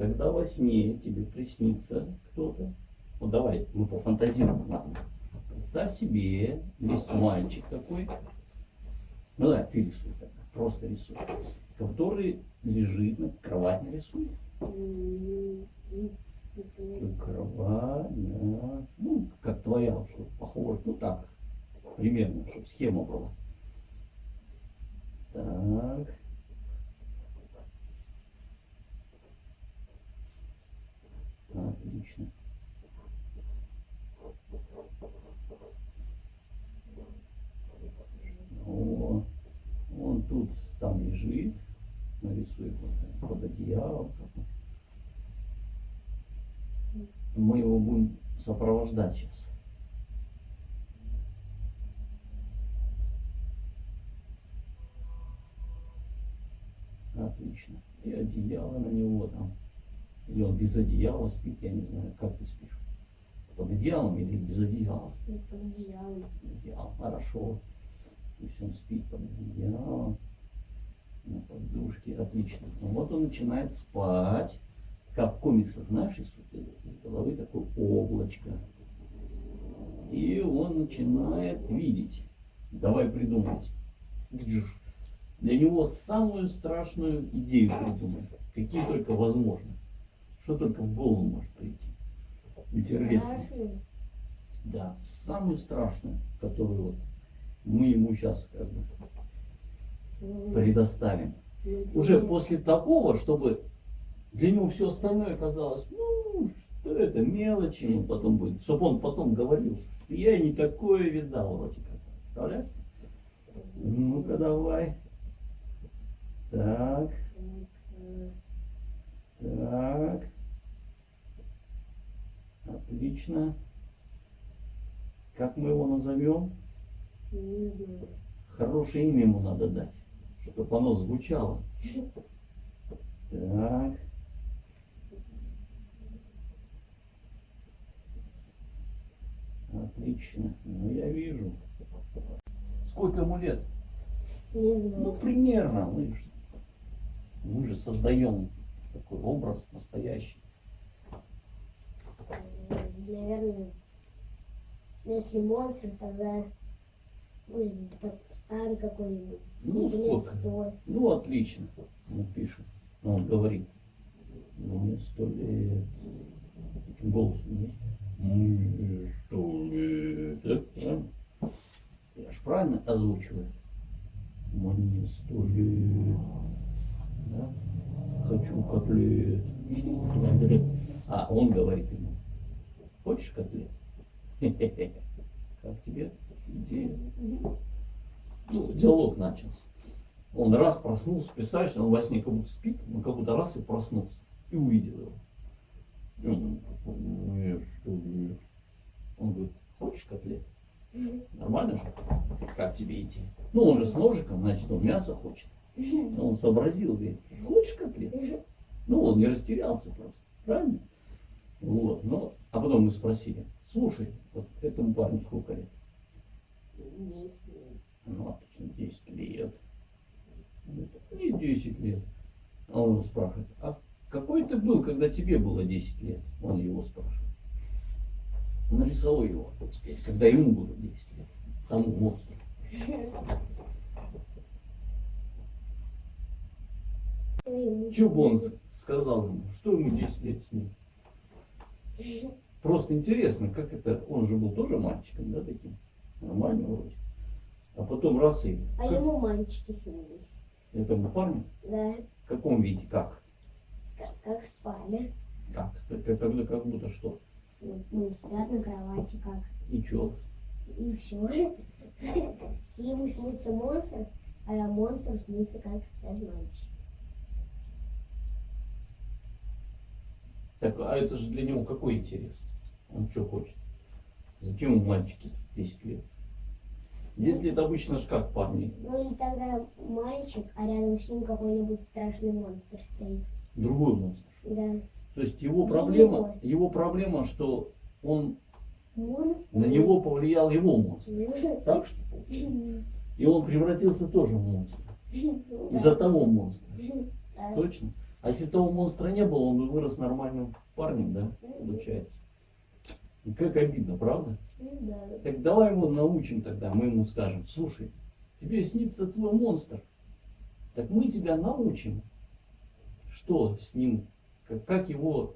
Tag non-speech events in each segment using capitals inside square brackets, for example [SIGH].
когда во сне тебе приснится кто-то, ну давай, мы пофантазируем, ладно. Представь себе, есть мальчик такой, ну да, ты рисуй, так, просто рисуй, который лежит на кровати, рисуй. Кровать, да. Ну, как твоя, что похоже, ну так, примерно, чтобы схема была. Так. Отлично. О, он тут там лежит. Нарисуй вот под одеялом. Мы его будем сопровождать сейчас. Отлично. И одеяло на него там. Или он без одеяла спит, я не знаю, как ты спишь. Под одеялом или без одеяла? Под одеялом. Одеяло, хорошо. Пусть он спит под одеялом. На подушке, отлично. Ну, вот он начинает спать. Как в комиксах, знаешь, из головы такое облачко. И он начинает видеть. Давай придумать. Для него самую страшную идею придумай. Какие только возможны. Что только в голову может прийти. Интересно. Да, самую страшную, которую вот мы ему сейчас как бы предоставим. Уже после такого, чтобы для него все остальное казалось, ну, что это мелочи, ему потом будет, чтобы он потом говорил, я не такое видал, вроде как. Представляешь? Ну-ка давай. Так. Так. Отлично. Как мы его назовем? Хорошее имя ему надо дать, чтобы оно звучало. Так. Отлично. Ну, я вижу. Сколько ему лет? Не знаю. Ну, примерно. Мы же, мы же создаем такой образ настоящий. Наверное, если монстр, тогда так старый какой-нибудь. Ну, лет сто. Ну, отлично. Он пишет. Ну, Он говорит. Мне сто лет. Таким голосом? Мне сто лет. Да? Я ж правильно озвучиваю? Мне сто лет. Да? Хочу котлет. А он говорит ему. Хочешь котлет? [LAUGHS] Как тебе идея? Ну, диалог начался. Он раз проснулся, представляешь, он во сне как будто спит, он как будто раз и проснулся. И увидел его. И он, «Нет, что нет». Он говорит, хочешь котлет? Нормально же? Как тебе идти? Ну, он же с ножиком, значит, он мясо хочет. Он сообразил, говорит, хочешь котлет? Ну, он не растерялся просто. Правильно? Вот. Ну, а потом мы спросили, слушай, вот этому парню сколько лет? Если Ну, отлично, 10 лет. Мне 10 лет. А он его спрашивает, а какой ты был, когда тебе было 10 лет? Он его спрашивает. Нарисовал его теперь, когда ему было 10 лет. Тому монстру. [LAUGHS] Что бы он сказал ему? Что ему 10 лет с ним? Просто интересно, как это, он же был тоже мальчиком, да, таким? Нормально вроде. А потом раз и... А как ему мальчики снились. Этому парню? Да, В каком виде? Как? как, как спали. Как? Как, как, как- будто что? Ну, ну, спят на кровати как. И чё? И все. [LAUGHS] Ему снится монстр, а монстру снится, как спят мальчики. Так, а это же для него какой интерес? Он что хочет? Зачем ему мальчики 10 лет? 10 лет обычно ж как парни. Ну и тогда мальчик, а рядом с ним какой-нибудь страшный монстр стоит. Другой монстр. Да. То есть его Для проблема, него. его проблема, что он Монстр. на него повлиял его монстр. Ну, Так что? получается? И он превратился тоже в монстра. [LAUGHS] да. Из-за того монстра. [LAUGHS] Точно? А если того монстра не было, он бы вырос нормальным парнем, да? Получается. И как обидно, правда? Да. Так давай его научим тогда, мы ему скажем, слушай, тебе снится твой монстр. Так мы тебя научим, что с ним, как, как его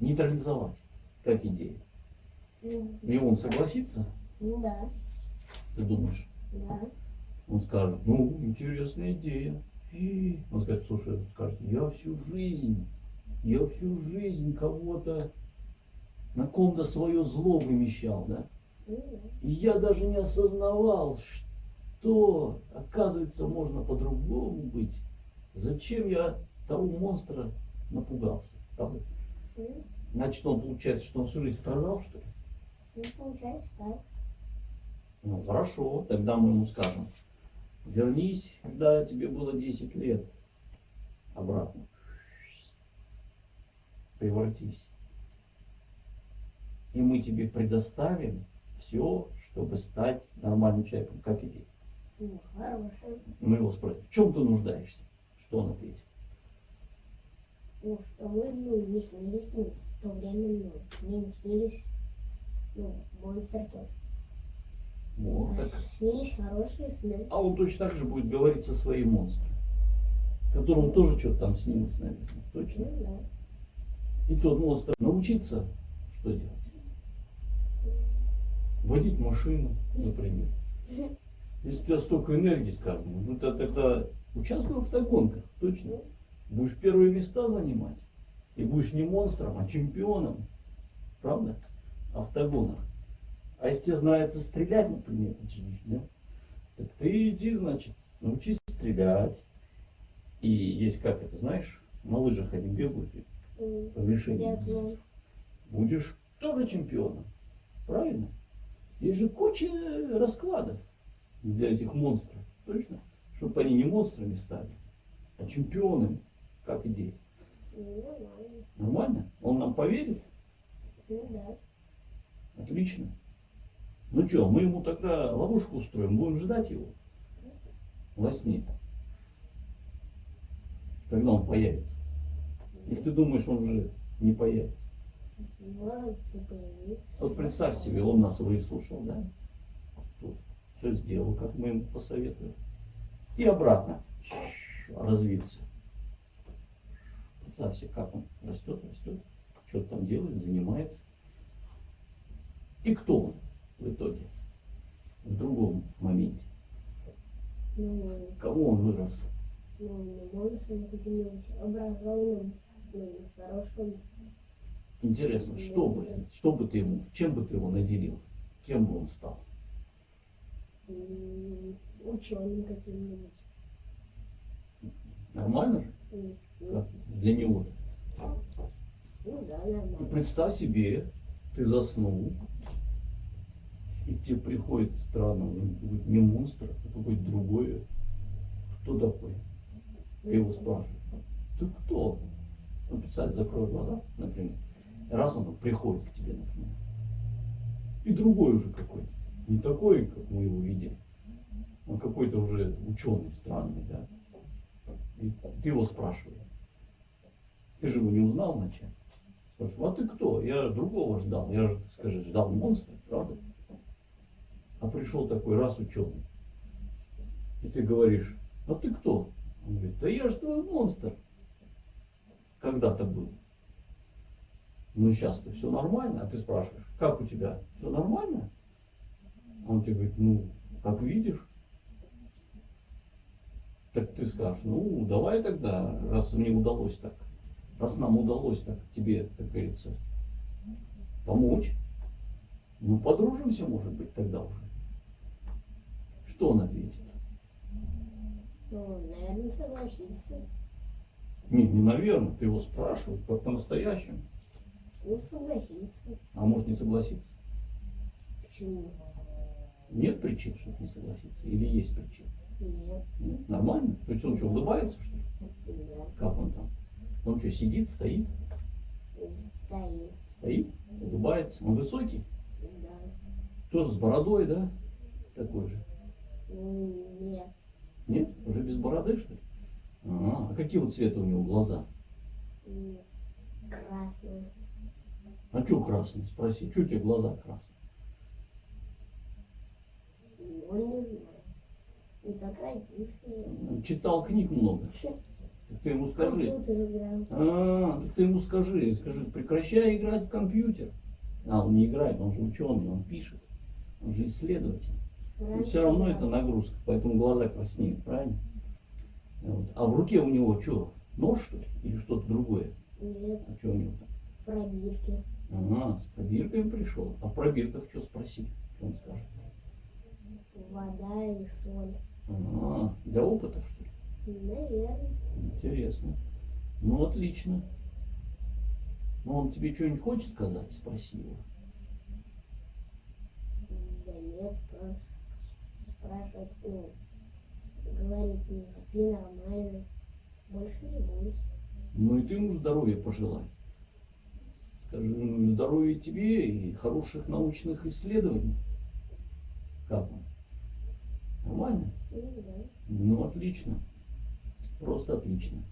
нейтрализовать, как идея. И он согласится, да. ты думаешь? Да. Он скажет, ну, интересная идея. И он скажет, слушай, он скажет, я всю жизнь, я всю жизнь кого-то на ком-то свое зло вымещал, да? И я даже не осознавал, что, оказывается, можно по-другому быть. Зачем я того монстра напугался? Ну, Значит, он получается, что он всю жизнь страдал, что ли? ну, получается так. Ну, хорошо, тогда мы ему скажем. Вернись, когда тебе было 10 лет. Обратно. Превратись. И мы тебе предоставим все, чтобы стать нормальным человеком, как. Ну, хорошее. Мы его спросим, в чем ты нуждаешься? Что он ответит? Ну, что мы, ну, не снились, ну, в то время, ну, мне не снились, ну, монстр тот. Так. Снились хорошие сны. А он точно так же будет говорить со своим монстром, которому тоже что-то там снилось, наверное. Точно. Ну да. И тот монстр научиться, что делать? Водить машину, например. [LAUGHS] Если у тебя столько энергии, скажем, ну ты тогда участвуй в автогонках, точно. Будешь первые места занимать. И будешь не монстром, а чемпионом. Правда? Автогонах. А если тебе нравится стрелять, например, да? так ты иди, значит, научись стрелять. И есть как это, знаешь, на лыжах они бегают, по мишени. Будешь тоже чемпионом. Правильно? Есть же куча раскладов для этих монстров. Точно? Чтобы они не монстрами стали, а чемпионами. Как идея. Ну, нормально. Нормально? Он нам поверит? Ну да. Отлично. Ну что, мы ему тогда ловушку устроим, будем ждать его во сне. Когда он появится. Или ты думаешь, он уже не появится? Вот представь себе, он нас выслушал, да? Тут все сделал, как мы ему посоветовали. И обратно развился. Представь себе, как он растет, растет, что-то там делает, занимается. И кто он в итоге? В другом моменте. Ну, Кого он вырос? ну, каким-нибудь образованным, ну, хорошим. Интересно, что бы, что бы ты ему, чем бы ты его наделил? Кем бы он стал? Ученым каким-нибудь. Нормально же? Как для него? Ну да, И нормально. представь себе, ты заснул, и тебе приходит странно, это будет не монстр, это будет другое. Кто такой? Ты его спрашиваешь. Ты кто? Ну, представь, закрой глаза, например. И раз он приходит к тебе, например. И другой уже какой-то. Не такой, как мы его видели. Он какой-то уже ученый, странный, да. И ты его спрашиваешь. Ты же его не узнал вначале. Спрашиваю, а ты кто? Я другого ждал. Я же, скажи, ждал монстра, правда? А пришел такой раз ученый. И ты говоришь, а ты кто? Он говорит, да я же твой монстр. Когда-то был. Ну сейчас-то все нормально. А ты спрашиваешь, как у тебя? Все нормально? А он тебе говорит, ну, как видишь. Так ты скажешь, ну, давай тогда, раз мне удалось так, раз нам удалось так тебе, как говорится, помочь, ну, подружимся, может быть, тогда уже. Что он ответит? Ну, наверное, согласится. Не, не наверное, ты его спрашиваешь, как по-настоящему. Ну, согласится. А может не согласиться. Почему? Нет причин, чтобы не согласиться? Или есть причины? Нет. Нет? Нормально? То есть он что, улыбается, что ли? Да. Как он там? Он что, сидит, стоит? Стоит. Стоит, улыбается. Он высокий? Да. Тоже с бородой, да? Такой же. Нет. Нет? Уже без бороды, что ли? А, а какие вот цвета у него глаза? М, Красный. А что красный? Спроси, что у тебя глаза красные? Ну, не знаю. Не так родился. Читал книг много. Так ты ему скажи. А, так ты ему скажи, скажи, прекращай играть в компьютер. А, он не играет, он же ученый, он пишет. Он же исследователь. Раньше все равно это нагрузка, поэтому глаза краснеют, правильно? Вот. А в руке у него что, нож что ли? Или что-то другое? Нет, А что у него там? пробирки. Ага, с пробирками пришел. А в пробирках что спроси? Что он скажет? Вода и соль. Ага, для опытов, что ли? Наверное. Интересно. Ну, отлично. Ну, он тебе что-нибудь хочет сказать? Спроси его. Да нет, просто спрашивать, ну, говорит мне, спи нормально. Больше не бойся. Ну, и ты ему здоровья пожелай. Скажи, ну, здоровья тебе и хороших научных исследований. Как он? Нормально? Ну, да. Ну, отлично. Просто отлично.